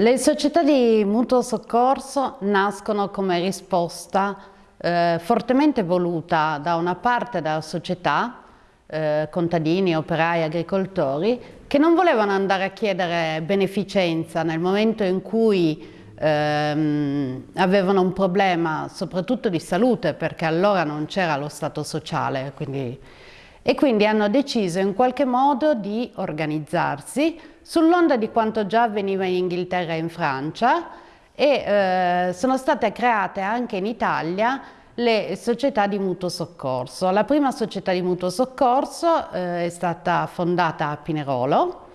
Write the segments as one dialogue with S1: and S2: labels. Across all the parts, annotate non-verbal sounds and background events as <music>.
S1: Le società di mutuo soccorso nascono come risposta eh, fortemente voluta da una parte della società, eh, contadini, operai, agricoltori, che non volevano andare a chiedere beneficenza nel momento in cui ehm, avevano un problema soprattutto di salute perché allora non c'era lo Stato sociale quindi, e quindi hanno deciso in qualche modo di organizzarsi sull'onda di quanto già avveniva in Inghilterra e in Francia e eh, sono state create anche in Italia le società di mutuo soccorso. La prima società di mutuo soccorso eh, è stata fondata a Pinerolo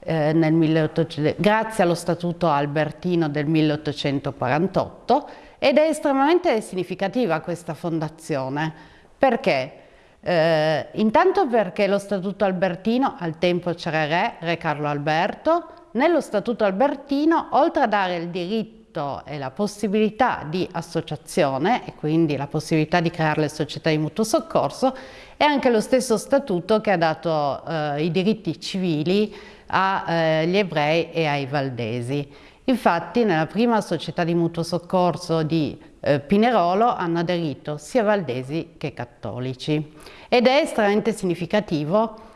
S1: eh, nel 1800, grazie allo Statuto Albertino del 1848 ed è estremamente significativa questa fondazione. Perché? Eh, intanto perché lo Statuto Albertino, al tempo c'era re, re Carlo Alberto, nello Statuto Albertino, oltre a dare il diritto e la possibilità di associazione e quindi la possibilità di creare le società di mutuo soccorso, è anche lo stesso Statuto che ha dato eh, i diritti civili agli eh, ebrei e ai valdesi. Infatti nella prima società di mutuo soccorso di eh, Pinerolo hanno aderito sia valdesi che cattolici. Ed è estremamente significativo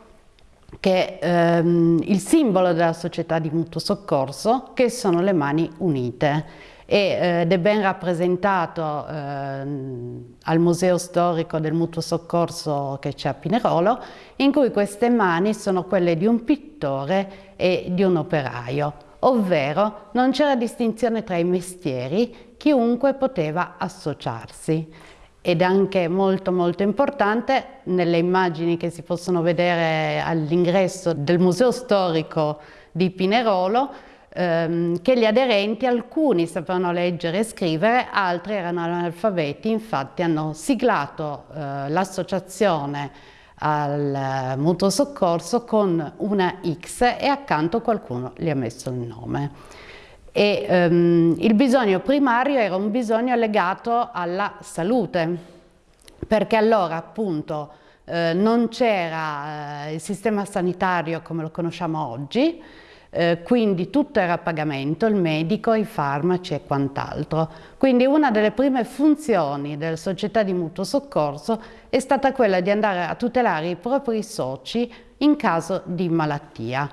S1: che ehm, il simbolo della società di mutuo soccorso che sono le mani unite. Eh, ed è ben rappresentato eh, al Museo Storico del Mutuo Soccorso che c'è a Pinerolo, in cui queste mani sono quelle di un pittore e di un operaio, ovvero non c'era distinzione tra i mestieri, chiunque poteva associarsi. Ed anche molto molto importante nelle immagini che si possono vedere all'ingresso del Museo Storico di Pinerolo ehm, che gli aderenti, alcuni sapevano leggere e scrivere, altri erano analfabeti, infatti hanno siglato eh, l'associazione al eh, mutuo soccorso con una X e accanto qualcuno gli ha messo il nome. E, ehm, il bisogno primario era un bisogno legato alla salute, perché allora appunto eh, non c'era eh, il sistema sanitario come lo conosciamo oggi, eh, quindi tutto era a pagamento, il medico, i farmaci e quant'altro. Quindi una delle prime funzioni delle società di mutuo soccorso è stata quella di andare a tutelare i propri soci in caso di malattia.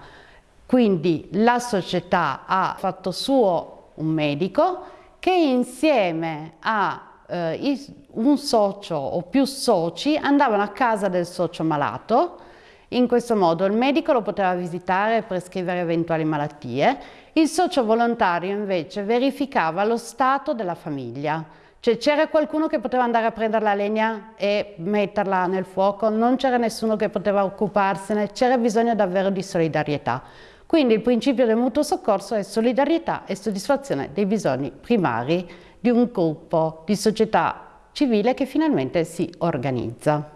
S1: Quindi la società ha fatto suo un medico che insieme a eh, un socio o più soci andavano a casa del socio malato in questo modo il medico lo poteva visitare e prescrivere eventuali malattie, il socio volontario invece verificava lo stato della famiglia, cioè c'era qualcuno che poteva andare a prendere la legna e metterla nel fuoco, non c'era nessuno che poteva occuparsene, c'era bisogno davvero di solidarietà. Quindi il principio del mutuo soccorso è solidarietà e soddisfazione dei bisogni primari di un gruppo di società civile che finalmente si organizza.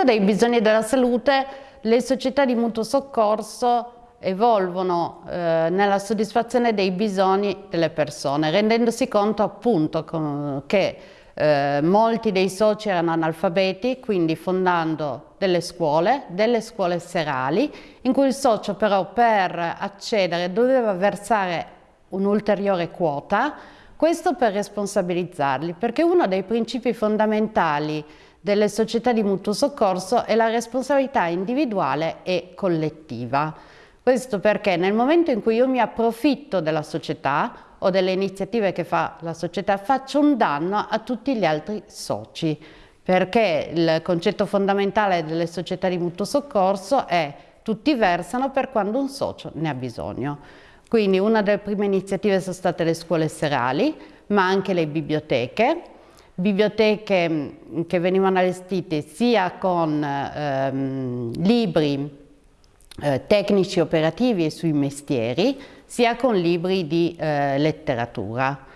S1: Partendo dai bisogni della salute, le società di mutuo soccorso evolvono eh, nella soddisfazione dei bisogni delle persone, rendendosi conto appunto che eh, molti dei soci erano analfabeti, quindi fondando delle scuole, delle scuole serali, in cui il socio però per accedere doveva versare un'ulteriore quota, questo per responsabilizzarli, perché uno dei principi fondamentali delle società di mutuo soccorso è la responsabilità individuale e collettiva. Questo perché nel momento in cui io mi approfitto della società o delle iniziative che fa la società faccio un danno a tutti gli altri soci perché il concetto fondamentale delle società di mutuo soccorso è tutti versano per quando un socio ne ha bisogno. Quindi una delle prime iniziative sono state le scuole serali, ma anche le biblioteche, biblioteche mm, che venivano allestite sia con ehm, libri eh, tecnici operativi sui mestieri, sia con libri di eh, letteratura.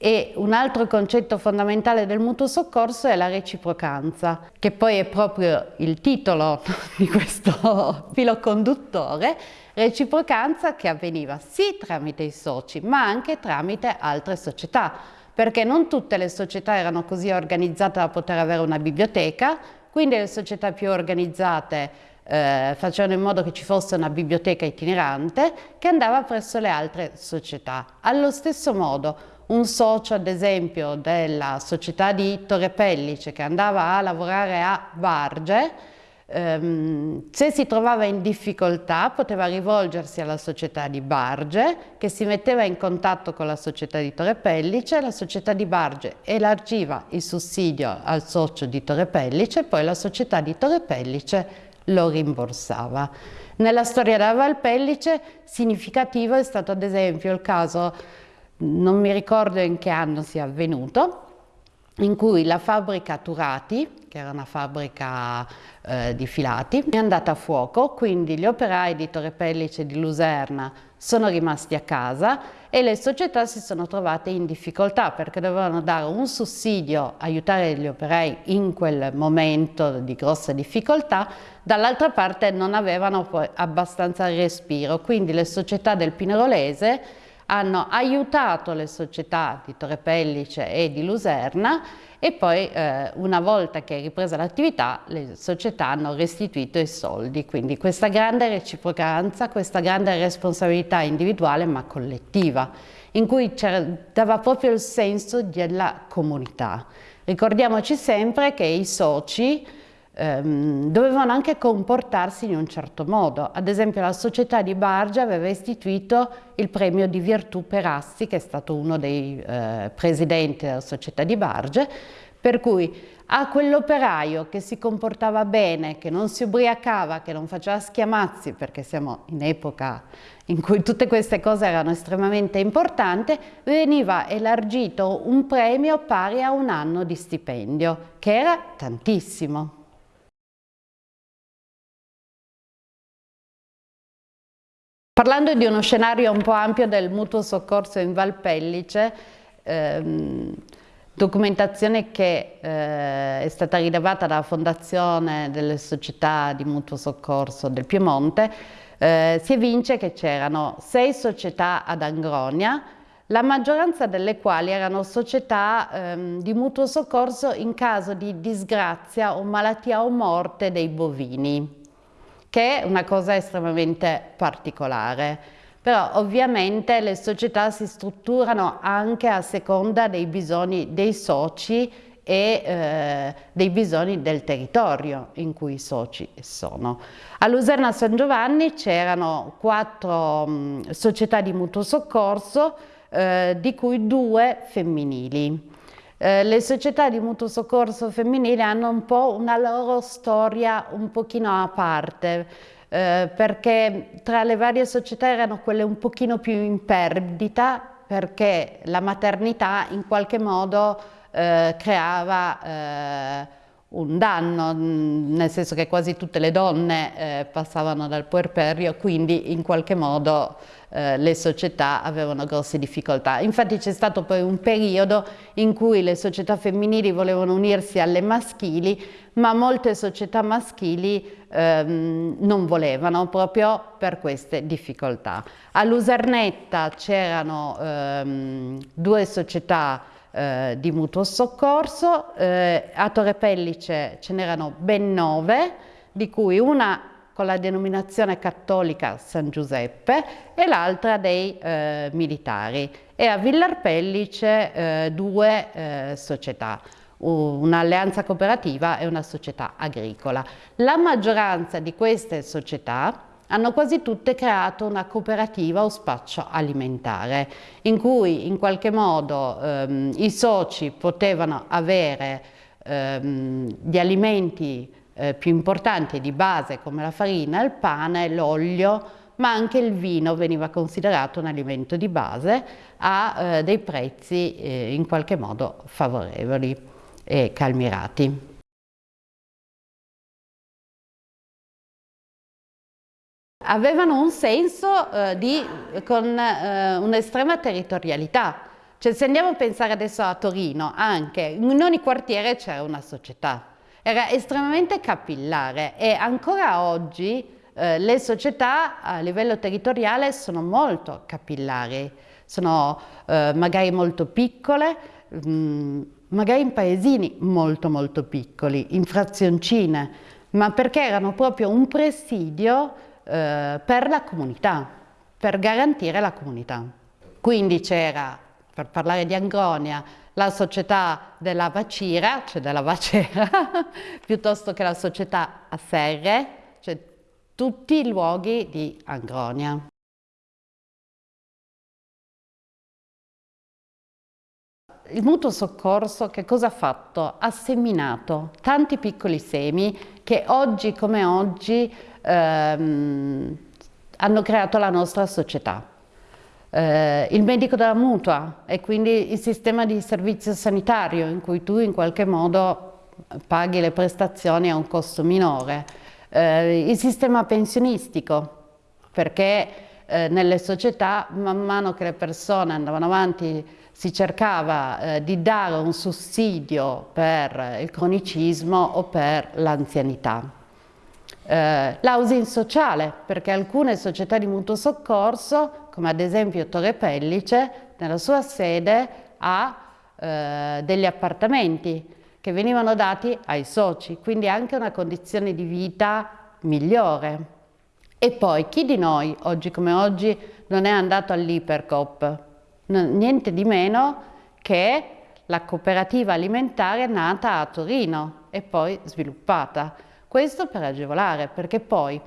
S1: E un altro concetto fondamentale del mutuo soccorso è la reciprocanza, che poi è proprio il titolo <laughs> di questo <laughs> filo conduttore, reciprocanza che avveniva sì tramite i soci, ma anche tramite altre società perché non tutte le società erano così organizzate da poter avere una biblioteca, quindi le società più organizzate eh, facevano in modo che ci fosse una biblioteca itinerante che andava presso le altre società. Allo stesso modo un socio ad esempio della società di Torre Pellice che andava a lavorare a Barge se si trovava in difficoltà poteva rivolgersi alla società di Barge che si metteva in contatto con la società di Torre Pellice, la società di Barge elargiva il sussidio al socio di Torre Pellice e poi la società di Torre Pellice lo rimborsava. Nella storia della Valpellice significativo è stato ad esempio il caso non mi ricordo in che anno sia avvenuto, in cui la fabbrica Turati, che era una fabbrica eh, di filati, è andata a fuoco, quindi gli operai di Torre Pellice e di Luserna sono rimasti a casa e le società si sono trovate in difficoltà perché dovevano dare un sussidio, aiutare gli operai in quel momento di grossa difficoltà, dall'altra parte non avevano abbastanza respiro, quindi le società del Pinerolese hanno aiutato le società di Torre Pellice e di Luserna e poi eh, una volta che è ripresa l'attività le società hanno restituito i soldi, quindi questa grande reciprocanza, questa grande responsabilità individuale ma collettiva, in cui dava proprio il senso della comunità. Ricordiamoci sempre che i soci ehm, dovevano anche comportarsi in un certo modo. Ad esempio la società di Bargia aveva istituito il premio di virtù per Assi, che è stato uno dei eh, presidenti della società di Barge, per cui a quell'operaio che si comportava bene, che non si ubriacava, che non faceva schiamazzi, perché siamo in epoca in cui tutte queste cose erano estremamente importanti, veniva elargito un premio pari a un anno di stipendio, che era tantissimo. Parlando di uno scenario un po' ampio del mutuo soccorso in Valpellice, ehm, documentazione che eh, è stata rilevata dalla Fondazione delle Società di Mutuo Soccorso del Piemonte, eh, si evince che c'erano sei società ad Angronia, la maggioranza delle quali erano società ehm, di mutuo soccorso in caso di disgrazia o malattia o morte dei bovini che è una cosa estremamente particolare. Però ovviamente le società si strutturano anche a seconda dei bisogni dei soci e eh, dei bisogni del territorio in cui i soci sono. A Luserna San Giovanni c'erano quattro mh, società di mutuo soccorso, eh, di cui due femminili. Eh, le società di mutuo soccorso femminile hanno un po' una loro storia un pochino a parte, eh, perché tra le varie società erano quelle un pochino più in perdita, perché la maternità in qualche modo eh, creava eh, un danno, nel senso che quasi tutte le donne eh, passavano dal puerperio, quindi in qualche modo eh, le società avevano grosse difficoltà. Infatti c'è stato poi un periodo in cui le società femminili volevano unirsi alle maschili, ma molte società maschili ehm, non volevano proprio per queste difficoltà. A Lusernetta c'erano ehm, due società eh, di mutuo soccorso, eh, a Torre Pellice ce n'erano ben nove, di cui una con la denominazione cattolica San Giuseppe e l'altra dei eh, militari e a Villarpellice eh, due eh, società un'alleanza cooperativa e una società agricola. La maggioranza di queste società hanno quasi tutte creato una cooperativa o spaccio alimentare in cui in qualche modo ehm, i soci potevano avere ehm, gli alimenti eh, più importanti di base come la farina, il pane, l'olio, ma anche il vino veniva considerato un alimento di base a eh, dei prezzi eh, in qualche modo favorevoli e calmirati. Avevano un senso eh, di, con eh, un'estrema territorialità, cioè se andiamo a pensare adesso a Torino, anche in ogni quartiere c'era una società, era estremamente capillare e ancora oggi eh, le società a livello territoriale sono molto capillari, sono eh, magari molto piccole, mh, mm, magari in paesini molto molto piccoli, in frazioncine, ma perché erano proprio un presidio eh, per la comunità, per garantire la comunità. Quindi c'era, per parlare di Angronia, la società della Vacira, cioè della Vacera, <laughs> piuttosto che la società a Serre, cioè tutti i luoghi di Angronia. Il mutuo soccorso che cosa ha fatto? Ha seminato tanti piccoli semi che oggi come oggi ehm, hanno creato la nostra società eh, il medico della mutua e quindi il sistema di servizio sanitario in cui tu in qualche modo paghi le prestazioni a un costo minore, eh, il sistema pensionistico perché eh, nelle società man mano che le persone andavano avanti si cercava eh, di dare un sussidio per il cronicismo o per l'anzianità. Eh, l'housing sociale, perché alcune società di mutuo soccorso, come ad esempio Torre Pellice, nella sua sede ha eh, degli appartamenti che venivano dati ai soci, quindi anche una condizione di vita migliore. E poi chi di noi, oggi come oggi, non è andato all'Ipercop? Niente di meno che la cooperativa alimentare nata a Torino e poi sviluppata. Questo per agevolare, perché poi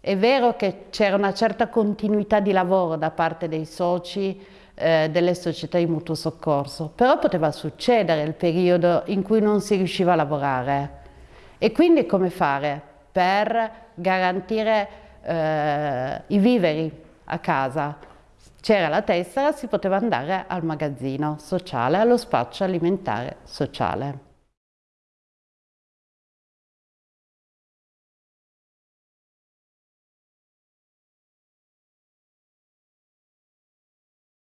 S1: è vero che c'era una certa continuità di lavoro da parte dei soci eh, delle società di mutuo soccorso, però poteva succedere il periodo in cui non si riusciva a lavorare. E quindi come fare per garantire eh, i viveri a casa? C'era la tessera, si poteva andare al magazzino sociale, allo spaccio alimentare sociale.